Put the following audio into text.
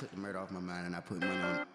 took the murder off my mind and I put money on